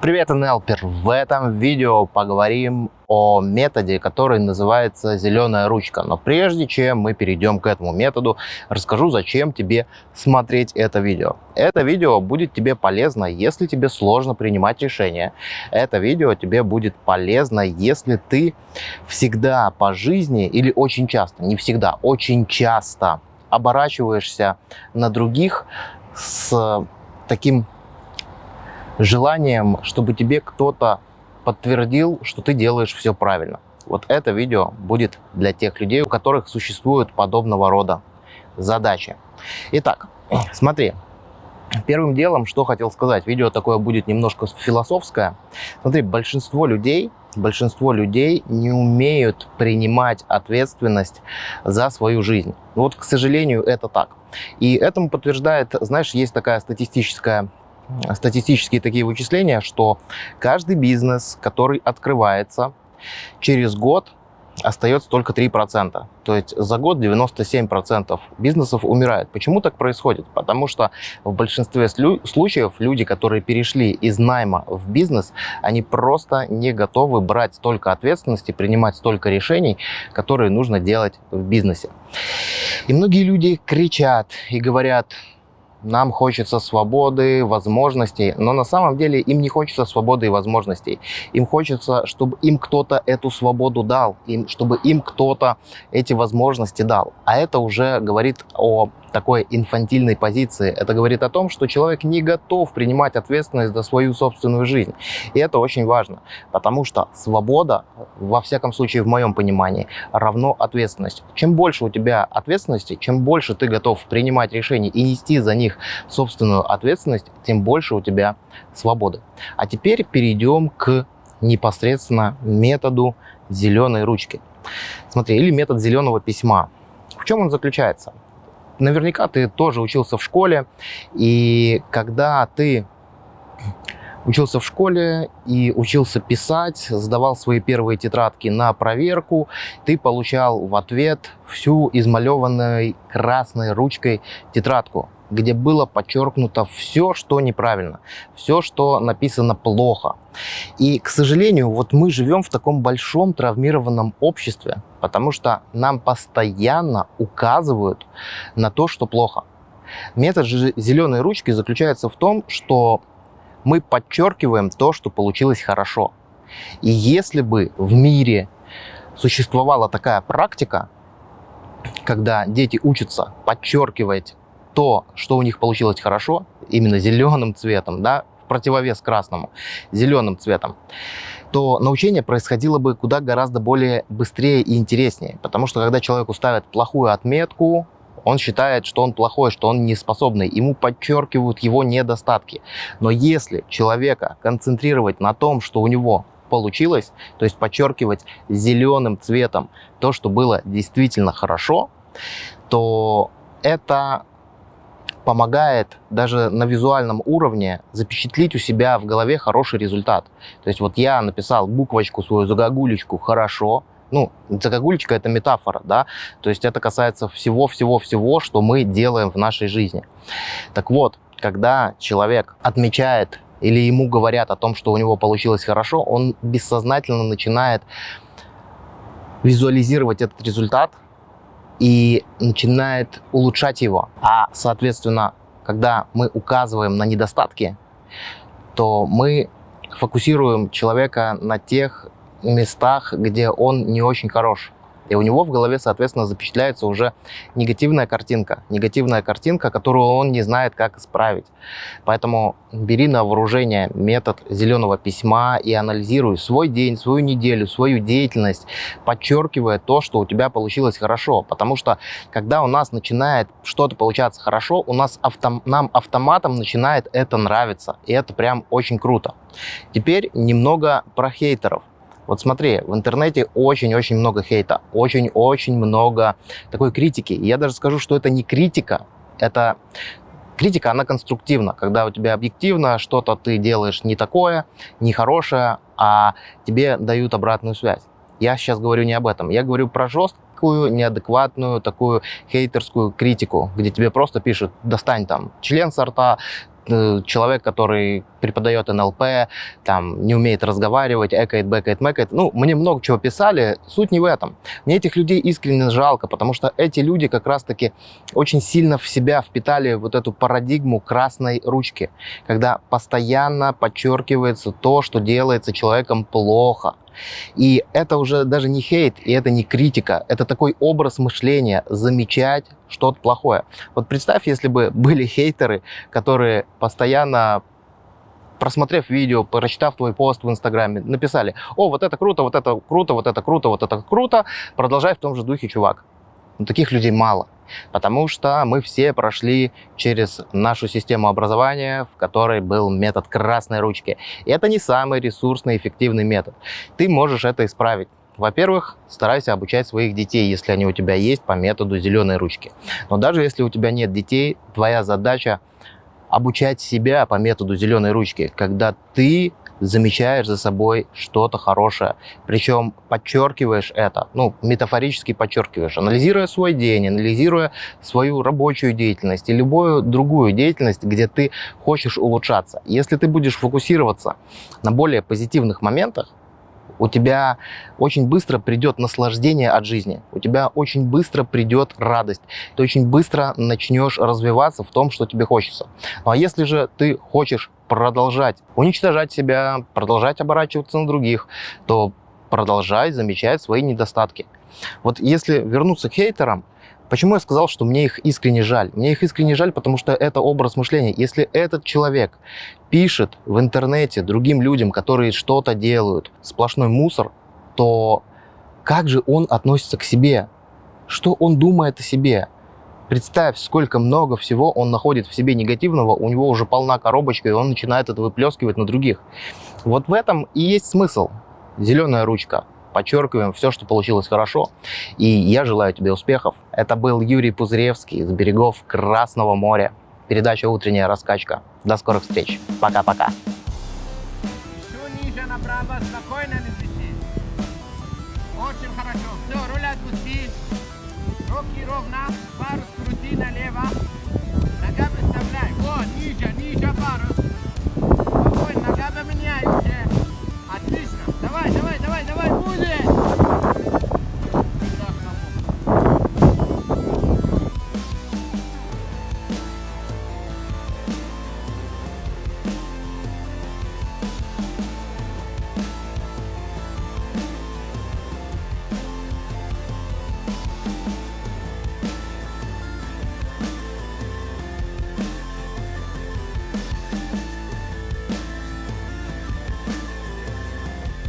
Привет, НЛПер! В этом видео поговорим о методе, который называется «зеленая ручка». Но прежде чем мы перейдем к этому методу, расскажу, зачем тебе смотреть это видео. Это видео будет тебе полезно, если тебе сложно принимать решения. Это видео тебе будет полезно, если ты всегда по жизни или очень часто, не всегда, очень часто оборачиваешься на других с таким желанием, чтобы тебе кто-то подтвердил, что ты делаешь все правильно. Вот это видео будет для тех людей, у которых существуют подобного рода задачи. Итак, смотри, первым делом, что хотел сказать, видео такое будет немножко философское. Смотри, большинство людей, большинство людей не умеют принимать ответственность за свою жизнь. Вот, к сожалению, это так. И этому подтверждает, знаешь, есть такая статистическая статистические такие вычисления, что каждый бизнес, который открывается, через год остается только 3%. То есть за год 97% бизнесов умирает. Почему так происходит? Потому что в большинстве случаев люди, которые перешли из найма в бизнес, они просто не готовы брать столько ответственности, принимать столько решений, которые нужно делать в бизнесе. И многие люди кричат и говорят, нам хочется свободы, возможностей, но на самом деле им не хочется свободы и возможностей. Им хочется, чтобы им кто-то эту свободу дал, им, чтобы им кто-то эти возможности дал. А это уже говорит о такой инфантильной позиции. Это говорит о том, что человек не готов принимать ответственность за свою собственную жизнь. И это очень важно, потому что свобода, во всяком случае в моем понимании, равно ответственность. Чем больше у тебя ответственности, чем больше ты готов принимать решения и нести за них собственную ответственность, тем больше у тебя свободы. А теперь перейдем к непосредственно методу зеленой ручки. Смотри, или метод зеленого письма. В чем он заключается? Наверняка ты тоже учился в школе, и когда ты учился в школе и учился писать, сдавал свои первые тетрадки на проверку, ты получал в ответ всю измалеванной красной ручкой тетрадку где было подчеркнуто все, что неправильно, все, что написано плохо. И, к сожалению, вот мы живем в таком большом травмированном обществе, потому что нам постоянно указывают на то, что плохо. Метод зеленой ручки заключается в том, что мы подчеркиваем то, что получилось хорошо. И если бы в мире существовала такая практика, когда дети учатся подчеркивать то, что у них получилось хорошо, именно зеленым цветом, да, в противовес красному, зеленым цветом, то научение происходило бы куда гораздо более быстрее и интереснее. Потому что когда человеку ставят плохую отметку, он считает, что он плохой, что он неспособный. Ему подчеркивают его недостатки. Но если человека концентрировать на том, что у него получилось, то есть подчеркивать зеленым цветом то, что было действительно хорошо, то это помогает даже на визуальном уровне запечатлить у себя в голове хороший результат. То есть вот я написал буквочку свою, загогулечку хорошо, ну, загогулечка – это метафора, да, то есть это касается всего-всего-всего, что мы делаем в нашей жизни. Так вот, когда человек отмечает или ему говорят о том, что у него получилось хорошо, он бессознательно начинает визуализировать этот результат, и начинает улучшать его. А, соответственно, когда мы указываем на недостатки, то мы фокусируем человека на тех местах, где он не очень хорош. И у него в голове, соответственно, запечатляется уже негативная картинка. Негативная картинка, которую он не знает, как исправить. Поэтому бери на вооружение метод зеленого письма и анализируй свой день, свою неделю, свою деятельность, подчеркивая то, что у тебя получилось хорошо. Потому что, когда у нас начинает что-то получаться хорошо, у нас автом, нам автоматом начинает это нравиться. И это прям очень круто. Теперь немного про хейтеров. Вот смотри, в интернете очень-очень много хейта, очень-очень много такой критики. И я даже скажу, что это не критика, это критика, она конструктивна, когда у тебя объективно что-то ты делаешь не такое, не хорошее, а тебе дают обратную связь. Я сейчас говорю не об этом, я говорю про жест, дикую, неадекватную, такую хейтерскую критику, где тебе просто пишут, достань там член сорта, Э, человек, который преподает НЛП, там, не умеет разговаривать, экает, бэкает, мэкает. Ну, мне много чего писали, суть не в этом. Мне этих людей искренне жалко, потому что эти люди как раз-таки очень сильно в себя впитали вот эту парадигму красной ручки, когда постоянно подчеркивается то, что делается человеком плохо. И это уже даже не хейт, и это не критика, это такой образ мышления, замечать что-то плохое. Вот представь, если бы были хейтеры, которые постоянно просмотрев видео, прочитав твой пост в Инстаграме, написали, о, вот это круто, вот это круто, вот это круто, вот это круто, продолжай в том же духе, чувак. Но таких людей мало. Потому что мы все прошли через нашу систему образования, в которой был метод красной ручки. И это не самый ресурсный эффективный метод. Ты можешь это исправить. Во-первых, старайся обучать своих детей, если они у тебя есть, по методу зеленой ручки. Но даже если у тебя нет детей, твоя задача обучать себя по методу зеленой ручки, когда ты замечаешь за собой что-то хорошее, причем подчеркиваешь это, ну, метафорически подчеркиваешь, анализируя свой день, анализируя свою рабочую деятельность и любую другую деятельность, где ты хочешь улучшаться. Если ты будешь фокусироваться на более позитивных моментах, у тебя очень быстро придет наслаждение от жизни, у тебя очень быстро придет радость, ты очень быстро начнешь развиваться в том, что тебе хочется. Ну а если же ты хочешь продолжать уничтожать себя, продолжать оборачиваться на других, то продолжай замечать свои недостатки. Вот если вернуться к хейтерам, Почему я сказал, что мне их искренне жаль? Мне их искренне жаль, потому что это образ мышления. Если этот человек пишет в интернете другим людям, которые что-то делают, сплошной мусор, то как же он относится к себе? Что он думает о себе? Представь, сколько много всего он находит в себе негативного, у него уже полна коробочка, и он начинает это выплескивать на других. Вот в этом и есть смысл. Зеленая ручка подчеркиваем все, что получилось хорошо. И я желаю тебе успехов. Это был Юрий Пузыревский с берегов Красного моря. Передача «Утренняя раскачка». До скорых встреч. Пока-пока. Очень хорошо. Все, руль отпусти. Руки ровно. Парус крути налево. Нога выставляй. Вот, ниже, ниже парус. Давай, давай, будем!